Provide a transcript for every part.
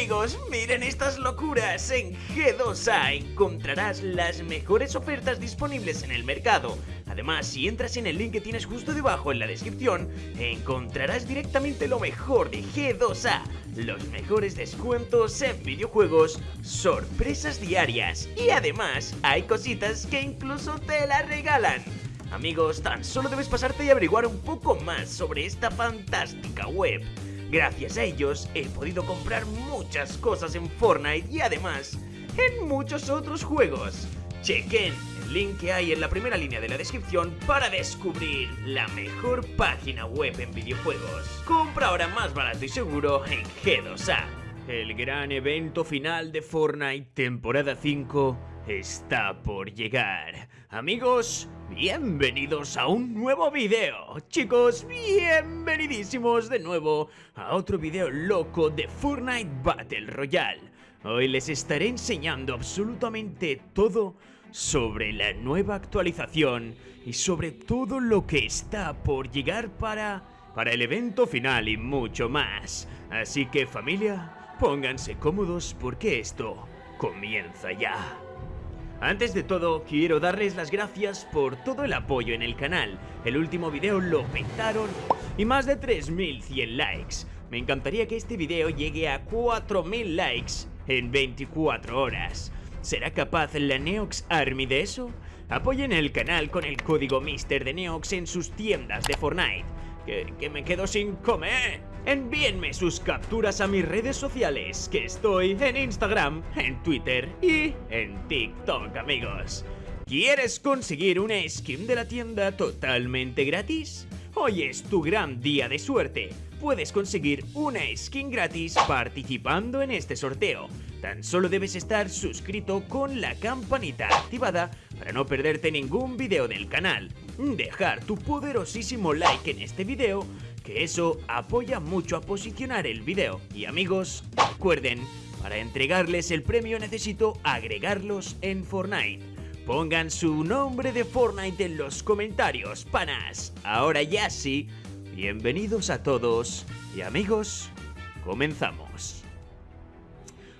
amigos, miren estas locuras. En G2A encontrarás las mejores ofertas disponibles en el mercado. Además, si entras en el link que tienes justo debajo en la descripción, encontrarás directamente lo mejor de G2A. Los mejores descuentos en videojuegos, sorpresas diarias y además hay cositas que incluso te las regalan. Amigos, tan solo debes pasarte y averiguar un poco más sobre esta fantástica web. Gracias a ellos he podido comprar muchas cosas en Fortnite y además en muchos otros juegos. Chequen el link que hay en la primera línea de la descripción para descubrir la mejor página web en videojuegos. Compra ahora más barato y seguro en G2A. El gran evento final de Fortnite temporada 5 está por llegar. Amigos, bienvenidos a un nuevo video. Chicos, bienvenidísimos de nuevo a otro video loco de Fortnite Battle Royale. Hoy les estaré enseñando absolutamente todo sobre la nueva actualización y sobre todo lo que está por llegar para, para el evento final y mucho más. Así que familia, pónganse cómodos porque esto comienza ya. Antes de todo, quiero darles las gracias por todo el apoyo en el canal. El último video lo petaron y más de 3100 likes. Me encantaría que este video llegue a 4000 likes en 24 horas. ¿Será capaz la Neox Army de eso? Apoyen el canal con el código Mister de Neox en sus tiendas de Fortnite. Que, que me quedo sin comer. Envíenme sus capturas a mis redes sociales, que estoy en Instagram, en Twitter y en TikTok, amigos. ¿Quieres conseguir una skin de la tienda totalmente gratis? Hoy es tu gran día de suerte. Puedes conseguir una skin gratis participando en este sorteo. Tan solo debes estar suscrito con la campanita activada para no perderte ningún video del canal. Dejar tu poderosísimo like en este video que eso apoya mucho a posicionar el video. Y amigos, recuerden, para entregarles el premio necesito agregarlos en Fortnite. Pongan su nombre de Fortnite en los comentarios, panas. Ahora ya sí, bienvenidos a todos y amigos, comenzamos.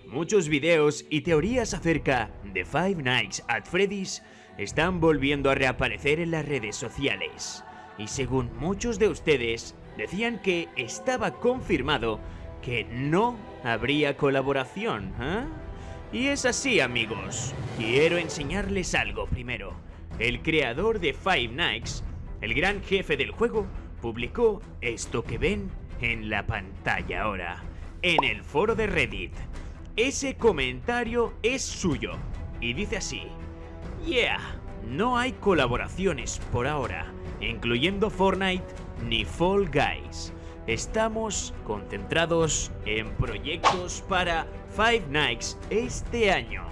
Muchos videos y teorías acerca de Five Nights at Freddy's están volviendo a reaparecer en las redes sociales. Y según muchos de ustedes, decían que estaba confirmado que no habría colaboración, ¿eh? Y es así, amigos. Quiero enseñarles algo primero. El creador de Five Nights, el gran jefe del juego, publicó esto que ven en la pantalla ahora, en el foro de Reddit. Ese comentario es suyo y dice así: Yeah, no hay colaboraciones por ahora, incluyendo Fortnite ni Fall Guys. Estamos concentrados en proyectos para Five Nights este año.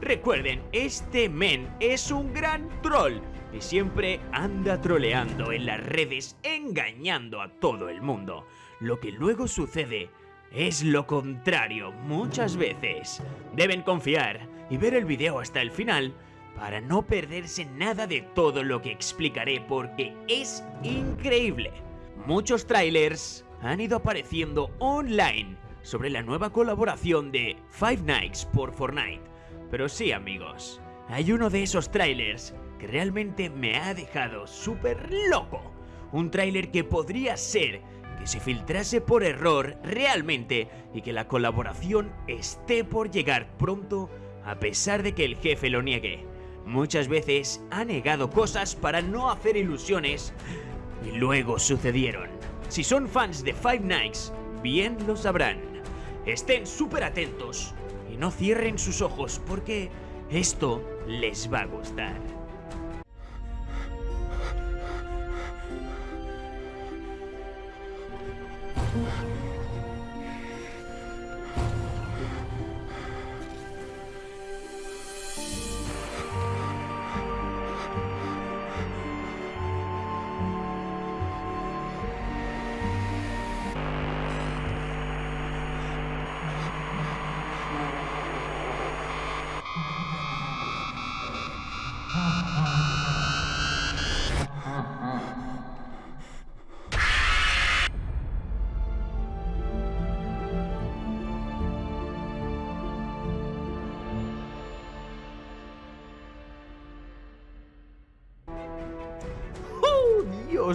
Recuerden, este men es un gran troll y siempre anda troleando en las redes engañando a todo el mundo. Lo que luego sucede es lo contrario muchas veces. Deben confiar y ver el video hasta el final para no perderse nada de todo lo que explicaré porque es increíble. Muchos trailers han ido apareciendo online sobre la nueva colaboración de Five Nights por Fortnite. Pero sí amigos, hay uno de esos trailers que realmente me ha dejado súper loco. Un trailer que podría ser que se filtrase por error realmente y que la colaboración esté por llegar pronto a pesar de que el jefe lo niegue. Muchas veces ha negado cosas para no hacer ilusiones y luego sucedieron. Si son fans de Five Nights, bien lo sabrán. Estén súper atentos y no cierren sus ojos porque esto les va a gustar.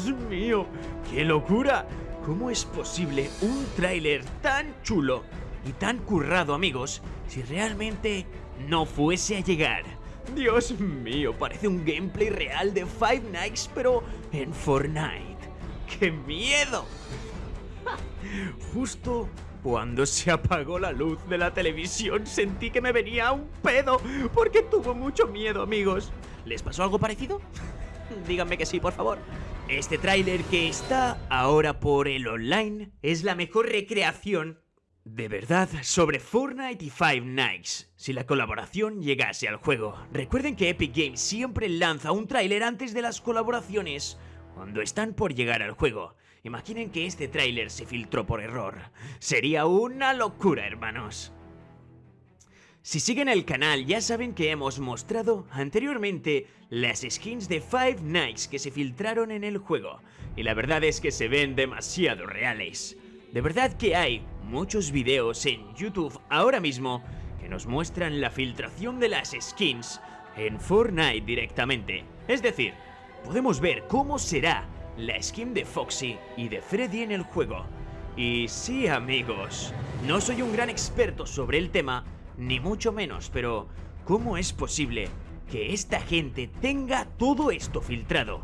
Dios mío, qué locura. ¿Cómo es posible un tráiler tan chulo y tan currado, amigos, si realmente no fuese a llegar? Dios mío, parece un gameplay real de Five Nights, pero en Fortnite. ¡Qué miedo! Justo cuando se apagó la luz de la televisión sentí que me venía un pedo porque tuvo mucho miedo, amigos. ¿Les pasó algo parecido? Díganme que sí, por favor. Este tráiler que está ahora por el online es la mejor recreación de verdad sobre Fortnite y Five Nights si la colaboración llegase al juego. Recuerden que Epic Games siempre lanza un tráiler antes de las colaboraciones cuando están por llegar al juego. Imaginen que este tráiler se filtró por error. Sería una locura, hermanos. Si siguen el canal ya saben que hemos mostrado anteriormente las skins de Five Nights que se filtraron en el juego. Y la verdad es que se ven demasiado reales. De verdad que hay muchos videos en YouTube ahora mismo que nos muestran la filtración de las skins en Fortnite directamente. Es decir, podemos ver cómo será la skin de Foxy y de Freddy en el juego. Y sí amigos, no soy un gran experto sobre el tema, ni mucho menos, pero ¿cómo es posible que esta gente tenga todo esto filtrado?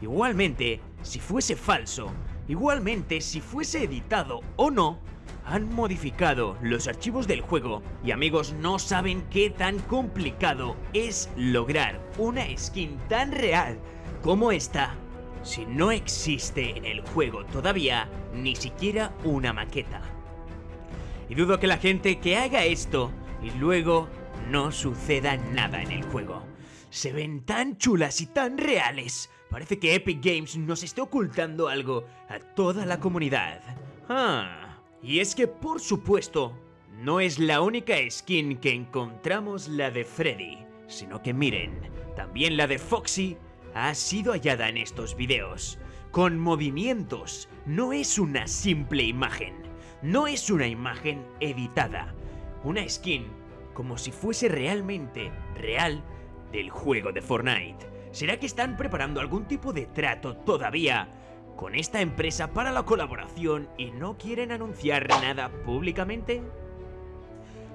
Igualmente, si fuese falso, igualmente si fuese editado o no, han modificado los archivos del juego y amigos no saben qué tan complicado es lograr una skin tan real como esta si no existe en el juego todavía ni siquiera una maqueta. Y dudo que la gente que haga esto y luego no suceda nada en el juego. Se ven tan chulas y tan reales. Parece que Epic Games nos esté ocultando algo a toda la comunidad. Ah, y es que por supuesto, no es la única skin que encontramos la de Freddy, sino que miren, también la de Foxy ha sido hallada en estos videos, con movimientos, no es una simple imagen, no es una imagen editada, una skin como si fuese realmente real del juego de Fortnite. ¿Será que están preparando algún tipo de trato todavía con esta empresa para la colaboración y no quieren anunciar nada públicamente?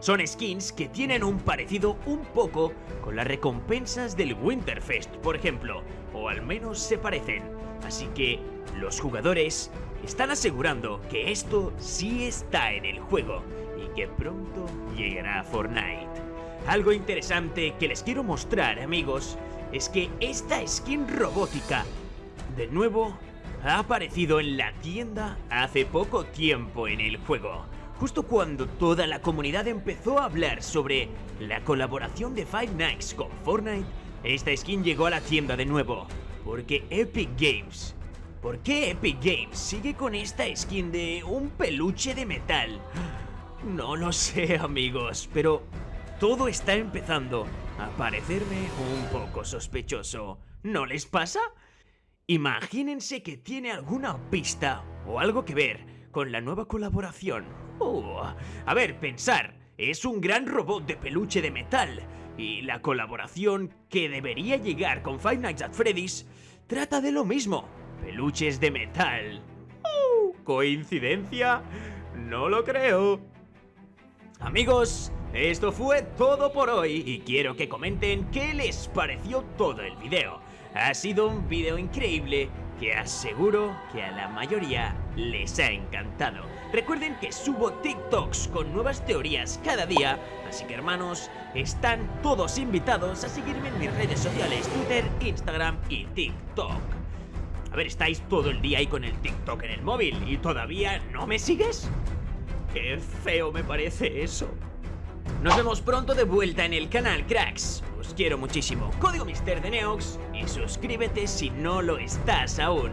Son skins que tienen un parecido un poco con las recompensas del Winterfest, por ejemplo, o al menos se parecen. Así que los jugadores están asegurando que esto sí está en el juego y que pronto llegará a Fortnite. Algo interesante que les quiero mostrar, amigos, es que esta skin robótica, de nuevo, ha aparecido en la tienda hace poco tiempo en el juego justo cuando toda la comunidad empezó a hablar sobre la colaboración de Five Nights con Fortnite, esta skin llegó a la tienda de nuevo, porque Epic Games... ¿Por qué Epic Games sigue con esta skin de un peluche de metal? No lo sé amigos, pero todo está empezando a parecerme un poco sospechoso. ¿No les pasa? Imagínense que tiene alguna pista o algo que ver con la nueva colaboración. Oh, a ver, pensar, es un gran robot de peluche de metal y la colaboración que debería llegar con Five Nights at Freddy's trata de lo mismo, peluches de metal. Oh, ¿Coincidencia? No lo creo. Amigos, esto fue todo por hoy y quiero que comenten qué les pareció todo el video. Ha sido un video increíble que aseguro que a la mayoría les ha encantado. Recuerden que subo TikToks con nuevas teorías cada día, así que hermanos, están todos invitados a seguirme en mis redes sociales, Twitter, Instagram y TikTok. A ver, estáis todo el día ahí con el TikTok en el móvil y todavía no me sigues. Qué feo me parece eso. Nos vemos pronto de vuelta en el canal, cracks. Quiero muchísimo. Código Mister de Neox y suscríbete si no lo estás aún.